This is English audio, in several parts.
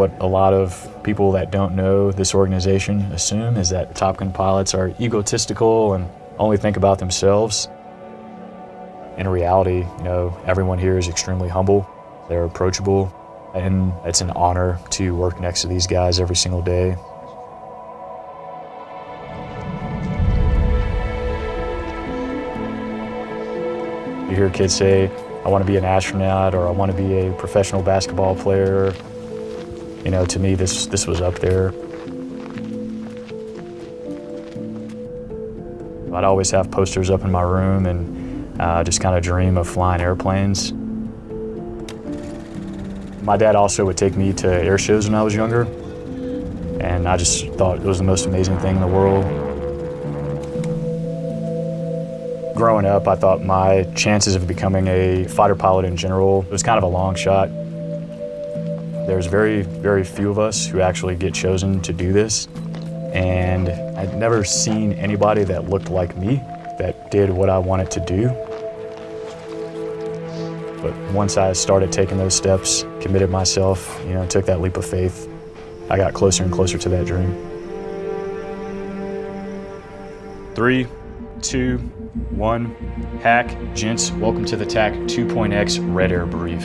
what a lot of people that don't know this organization assume is that Top Gun pilots are egotistical and only think about themselves. In reality, you know, everyone here is extremely humble. They're approachable, and it's an honor to work next to these guys every single day. You hear kids say, I want to be an astronaut or I want to be a professional basketball player. You know, to me, this, this was up there. I'd always have posters up in my room and uh, just kind of dream of flying airplanes. My dad also would take me to air shows when I was younger, and I just thought it was the most amazing thing in the world. Growing up, I thought my chances of becoming a fighter pilot in general was kind of a long shot. There's very, very few of us who actually get chosen to do this, and I'd never seen anybody that looked like me that did what I wanted to do. But once I started taking those steps, committed myself, you know, took that leap of faith, I got closer and closer to that dream. Three, two, one, hack. Gents, welcome to the TAC 2.x Red Air Brief.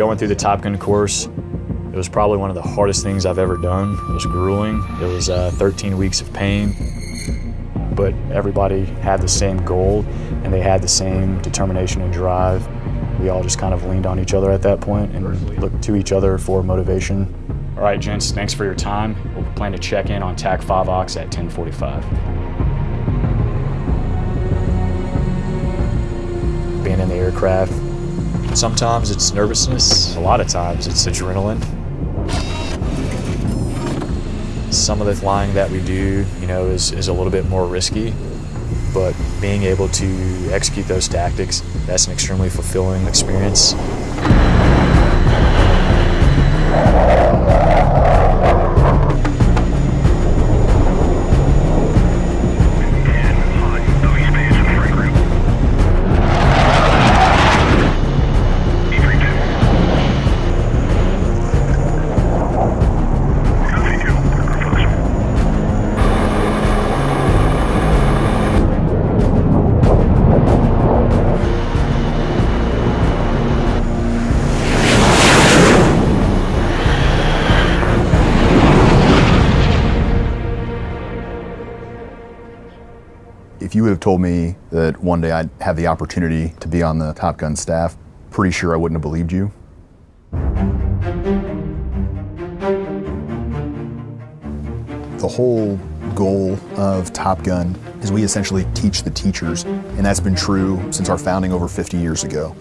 Going through the Top Gun course, it was probably one of the hardest things I've ever done. It was grueling. It was uh, 13 weeks of pain but everybody had the same goal and they had the same determination and drive. We all just kind of leaned on each other at that point and looked to each other for motivation. All right, gents, thanks for your time. We'll plan to check in on TAC 5 Ox at 1045. Being in the aircraft, sometimes it's nervousness, a lot of times it's adrenaline some of the flying that we do, you know, is, is a little bit more risky, but being able to execute those tactics, that's an extremely fulfilling experience. If you would have told me that one day I'd have the opportunity to be on the Top Gun staff, pretty sure I wouldn't have believed you. The whole goal of Top Gun is we essentially teach the teachers, and that's been true since our founding over 50 years ago.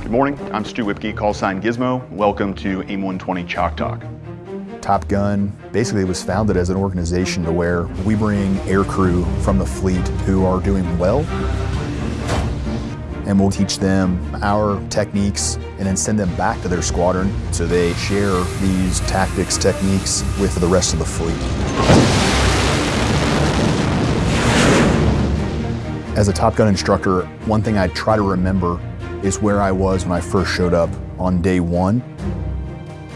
Good morning, I'm Stu Whipke, call sign Gizmo. Welcome to AIM 120 Chalk Talk. Top Gun basically was founded as an organization to where we bring aircrew from the fleet who are doing well and we'll teach them our techniques and then send them back to their squadron so they share these tactics, techniques with the rest of the fleet. As a Top Gun instructor, one thing I try to remember is where I was when I first showed up on day one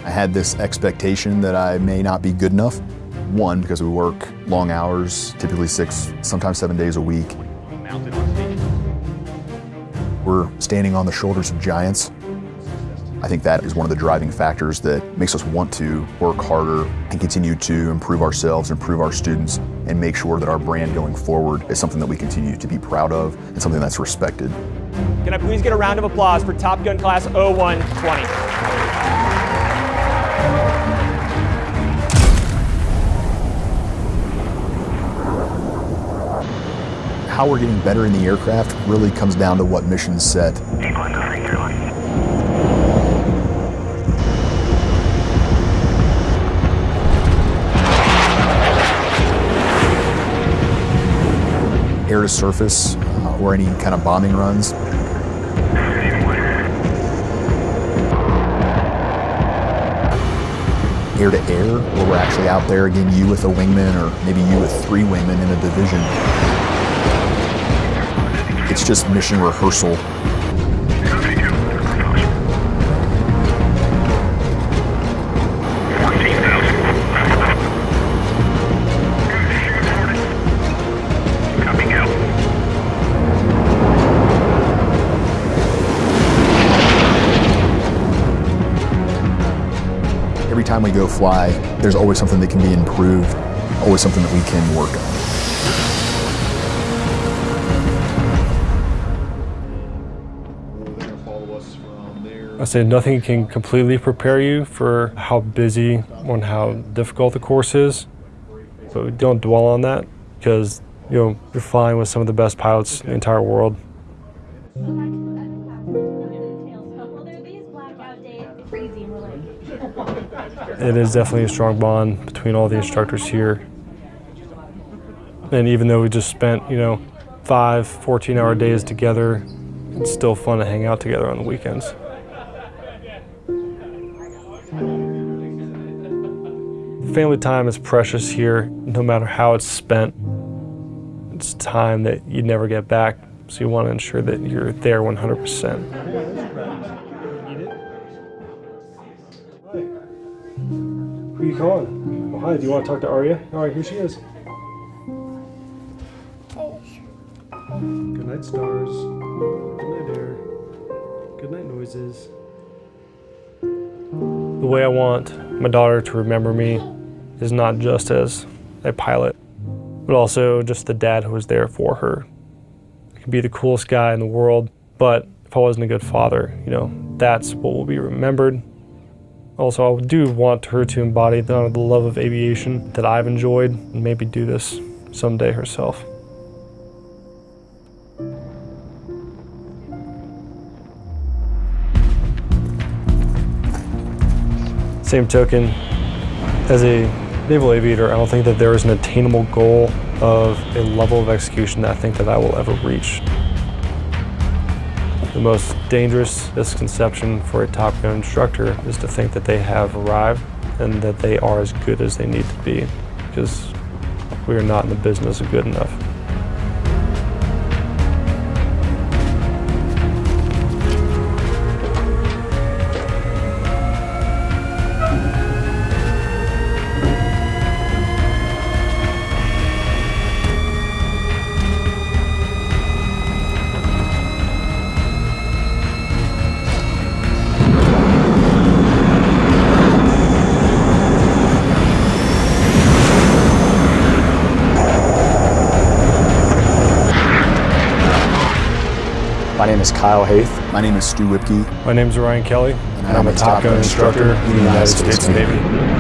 I had this expectation that I may not be good enough. One, because we work long hours, typically six, sometimes seven days a week. We're standing on the shoulders of giants. I think that is one of the driving factors that makes us want to work harder and continue to improve ourselves, improve our students, and make sure that our brand going forward is something that we continue to be proud of and something that's respected. Can I please get a round of applause for Top Gun Class 0120? How we're getting better in the aircraft really comes down to what missions set. Air to surface uh, or any kind of bombing runs. Air to air, where we're actually out there, again, you with a wingman or maybe you with three wingmen in a division. It's just mission rehearsal. Every time we go fly, there's always something that can be improved, always something that we can work on. I say nothing can completely prepare you for how busy and how difficult the course is, but don't dwell on that because you know you're flying with some of the best pilots in the entire world. It is definitely a strong bond between all the instructors here. And even though we just spent, you know, five 14 hour days together, it's still fun to hang out together on the weekends. Family time is precious here, no matter how it's spent. It's time that you never get back, so you want to ensure that you're there 100%. Who are you calling? Oh, hi, do you want to talk to Arya? All right, here she is. Good night, stars. Good night, air. Good night, noises. The way I want my daughter to remember me is not just as a pilot, but also just the dad who was there for her. I could be the coolest guy in the world, but if I wasn't a good father, you know, that's what will be remembered. Also, I do want her to embody the, the love of aviation that I've enjoyed and maybe do this someday herself. Same token, as a naval aviator, I don't think that there is an attainable goal of a level of execution that I think that I will ever reach. The most dangerous misconception for a Top Gun instructor is to think that they have arrived and that they are as good as they need to be, because we are not in the business of good enough. Name is Kyle Haith. My name is Stu Whipke. My name is Ryan Kelly, and I'm a Top Gun instructor in the United States Navy.